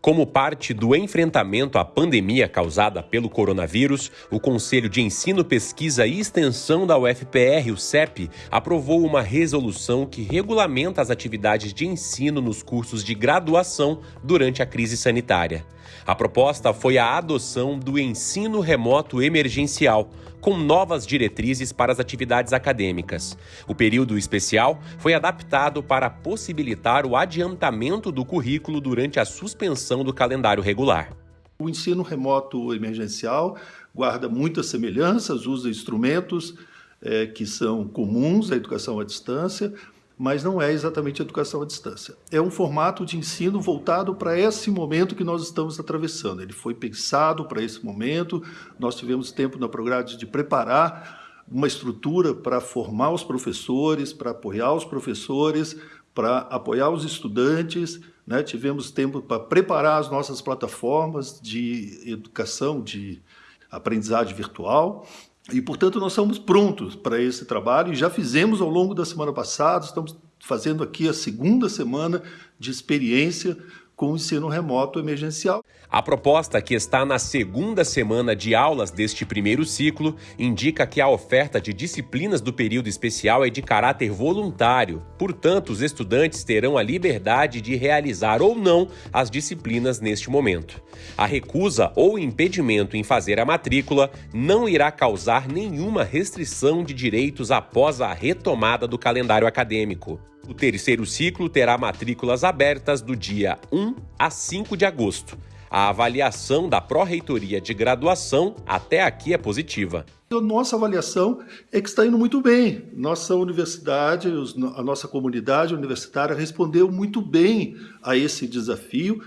Como parte do enfrentamento à pandemia causada pelo coronavírus, o Conselho de Ensino, Pesquisa e Extensão da UFPR, o CEP, aprovou uma resolução que regulamenta as atividades de ensino nos cursos de graduação durante a crise sanitária. A proposta foi a adoção do ensino remoto emergencial, com novas diretrizes para as atividades acadêmicas. O período especial foi adaptado para possibilitar o adiantamento do currículo durante a suspensão do calendário regular. O ensino remoto emergencial guarda muitas semelhanças, usa instrumentos é, que são comuns à educação à distância, mas não é exatamente educação à distância. É um formato de ensino voltado para esse momento que nós estamos atravessando. Ele foi pensado para esse momento, nós tivemos tempo na Prograde de preparar uma estrutura para formar os professores, para apoiar os professores, para apoiar os estudantes, né? tivemos tempo para preparar as nossas plataformas de educação, de aprendizagem virtual, e, portanto, nós estamos prontos para esse trabalho e já fizemos ao longo da semana passada, estamos fazendo aqui a segunda semana de experiência com o ensino remoto emergencial. A proposta, que está na segunda semana de aulas deste primeiro ciclo, indica que a oferta de disciplinas do período especial é de caráter voluntário. Portanto, os estudantes terão a liberdade de realizar ou não as disciplinas neste momento. A recusa ou impedimento em fazer a matrícula não irá causar nenhuma restrição de direitos após a retomada do calendário acadêmico. O terceiro ciclo terá matrículas abertas do dia 1 a 5 de agosto. A avaliação da Pró-Reitoria de Graduação até aqui é positiva. A nossa avaliação é que está indo muito bem. Nossa universidade, a nossa comunidade universitária respondeu muito bem a esse desafio,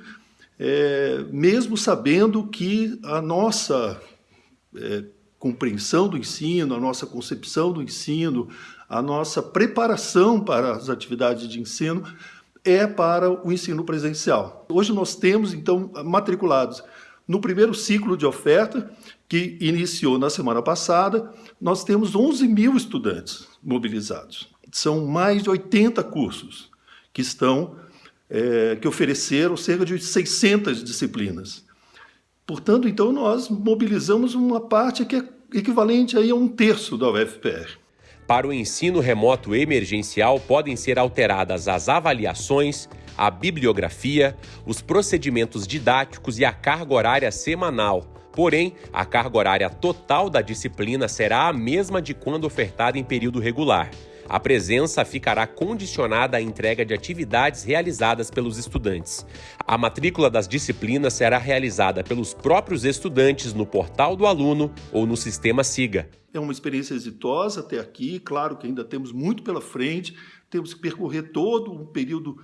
é, mesmo sabendo que a nossa é, compreensão do ensino, a nossa concepção do ensino, a nossa preparação para as atividades de ensino é para o ensino presencial. Hoje nós temos, então, matriculados no primeiro ciclo de oferta, que iniciou na semana passada, nós temos 11 mil estudantes mobilizados. São mais de 80 cursos que estão, é, que ofereceram cerca de 600 disciplinas. Portanto, então, nós mobilizamos uma parte que é equivalente aí a um terço da UFPR. Para o ensino remoto emergencial, podem ser alteradas as avaliações, a bibliografia, os procedimentos didáticos e a carga horária semanal. Porém, a carga horária total da disciplina será a mesma de quando ofertada em período regular. A presença ficará condicionada à entrega de atividades realizadas pelos estudantes. A matrícula das disciplinas será realizada pelos próprios estudantes no portal do aluno ou no sistema SIGA. É uma experiência exitosa até aqui, claro que ainda temos muito pela frente, temos que percorrer todo um período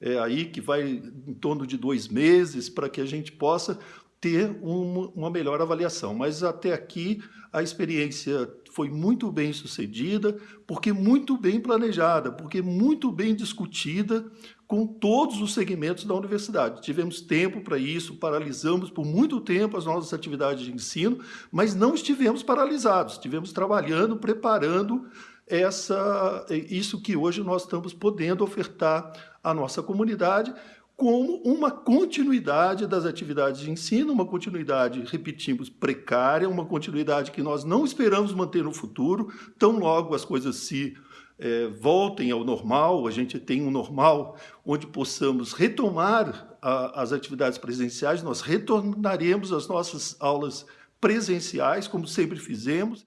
é, aí que vai em torno de dois meses para que a gente possa ter uma, uma melhor avaliação. Mas até aqui a experiência foi muito bem sucedida, porque muito bem planejada, porque muito bem discutida com todos os segmentos da universidade. Tivemos tempo para isso, paralisamos por muito tempo as nossas atividades de ensino, mas não estivemos paralisados, estivemos trabalhando, preparando essa, isso que hoje nós estamos podendo ofertar à nossa comunidade, como uma continuidade das atividades de ensino, uma continuidade, repetimos, precária, uma continuidade que nós não esperamos manter no futuro, tão logo as coisas se é, voltem ao normal, a gente tem um normal onde possamos retomar a, as atividades presenciais, nós retornaremos às nossas aulas presenciais, como sempre fizemos.